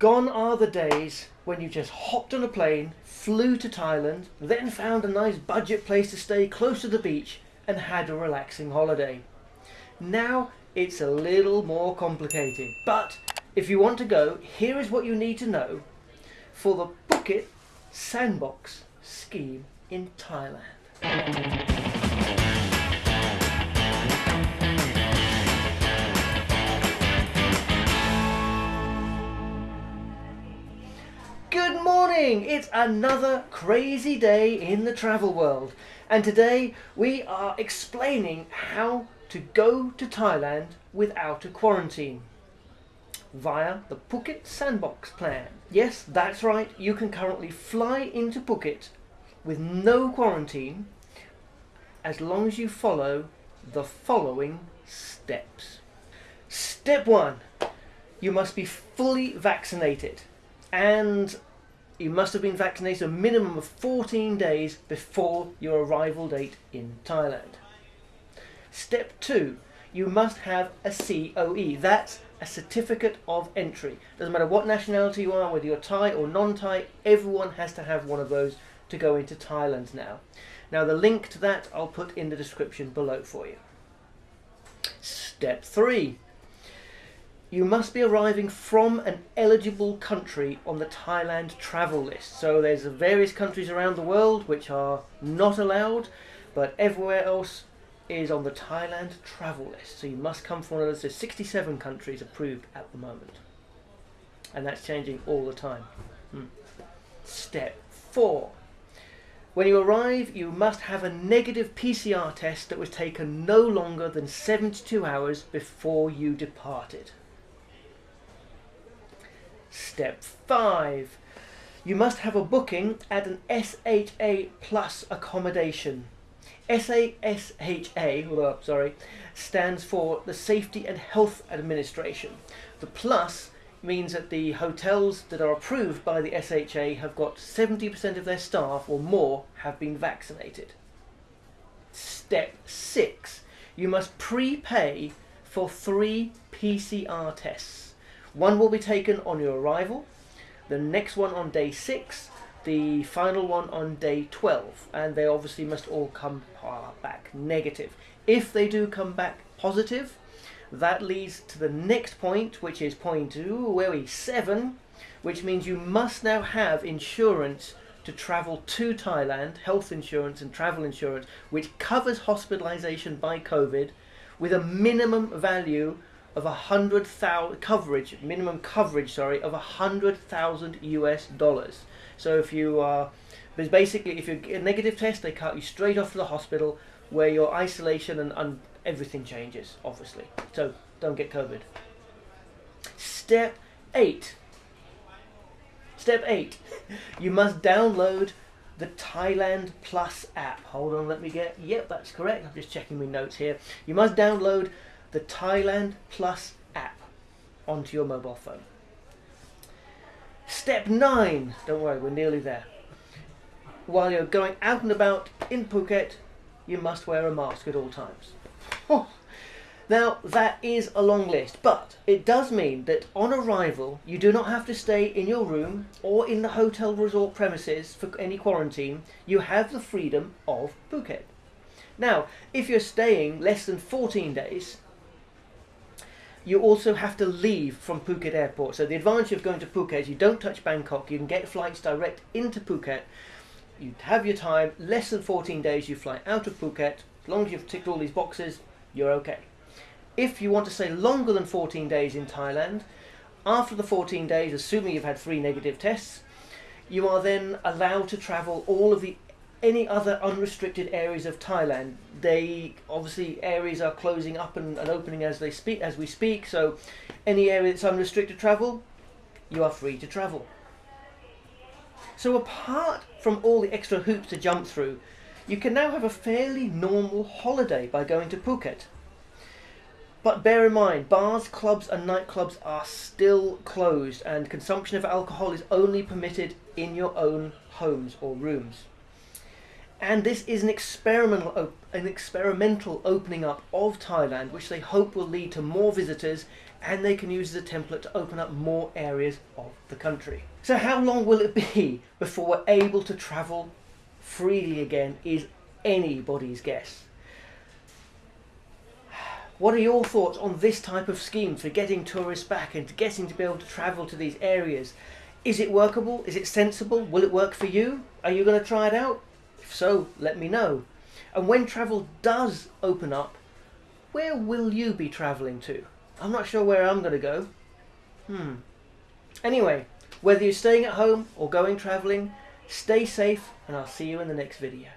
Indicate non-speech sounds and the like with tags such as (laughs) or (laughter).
Gone are the days when you just hopped on a plane, flew to Thailand, then found a nice budget place to stay close to the beach and had a relaxing holiday. Now it's a little more complicated, but if you want to go, here is what you need to know for the Phuket Sandbox scheme in Thailand. Morning! It's another crazy day in the travel world, and today we are explaining how to go to Thailand without a quarantine via the Phuket Sandbox plan. Yes, that's right, you can currently fly into Phuket with no quarantine as long as you follow the following steps. Step 1 You must be fully vaccinated and you must have been vaccinated a minimum of 14 days before your arrival date in Thailand. Step 2 You must have a COE, that's a certificate of entry. Doesn't matter what nationality you are, whether you're Thai or non-Thai, everyone has to have one of those to go into Thailand now. Now the link to that I'll put in the description below for you. Step 3 you must be arriving from an eligible country on the Thailand travel list. So there's various countries around the world which are not allowed, but everywhere else is on the Thailand travel list. So you must come from one of those. There's 67 countries approved at the moment. And that's changing all the time. Hmm. Step 4. When you arrive, you must have a negative PCR test that was taken no longer than 72 hours before you departed. Step 5. You must have a booking at an SHA plus accommodation. SASHA, sorry, stands for the Safety and Health Administration. The plus means that the hotels that are approved by the SHA have got 70% of their staff or more have been vaccinated. Step 6. You must prepay for three PCR tests. One will be taken on your arrival, the next one on day 6, the final one on day 12, and they obviously must all come back negative. If they do come back positive, that leads to the next point, which is point two, where we seven, which means you must now have insurance to travel to Thailand, health insurance and travel insurance, which covers hospitalization by COVID with a minimum value of a hundred thousand coverage, minimum coverage, sorry, of a hundred thousand US dollars. So if you uh, are, but basically if you get a negative test, they cut you straight off to the hospital where your isolation and, and everything changes, obviously. So don't get COVID. Step eight. Step eight. (laughs) You must download the Thailand Plus app. Hold on, let me get. Yep, that's correct. I'm just checking my notes here. You must download the Thailand Plus app onto your mobile phone. Step 9, don't worry, we're nearly there. While you're going out and about in Phuket, you must wear a mask at all times. (laughs) Oh. Now, that is a long list, but it does mean that on arrival, you do not have to stay in your room or in the hotel resort premises for any quarantine. You have the freedom of Phuket. Now, if you're staying less than 14 days, you also have to leave from Phuket airport. So the advantage of going to Phuket is you don't touch Bangkok. You can get flights direct into Phuket. You have your time, less than 14 days you fly out of Phuket. As long as you've ticked all these boxes, you're okay. If you want to stay longer than 14 days in Thailand, after the 14 days, assuming you've had three negative tests, you are then allowed to travel all of the any other unrestricted areas of Thailand. They obviously areas are closing up and, and opening as they speak as we speak. So any area that's unrestricted travel, you are free to travel. So apart from all the extra hoops to jump through, you can now have a fairly normal holiday by going to Phuket. But bear in mind, bars, clubs and nightclubs are still closed and consumption of alcohol is only permitted in your own homes or rooms. And this is an experimental, an experimental opening up of Thailand, which they hope will lead to more visitors and they can use as a template to open up more areas of the country. So how long will it be (laughs) before we're able to travel freely again is anybody's guess. What are your thoughts on this type of scheme for getting tourists back and getting to be able to travel to these areas? Is it workable? Is it sensible? Will it work for you? Are you going to try it out? If so, let me know. And when travel does open up, where will you be travelling to? I'm not sure where I'm going to go. Hmm. Anyway, whether you're staying at home or going travelling, stay safe and I'll see you in the next video.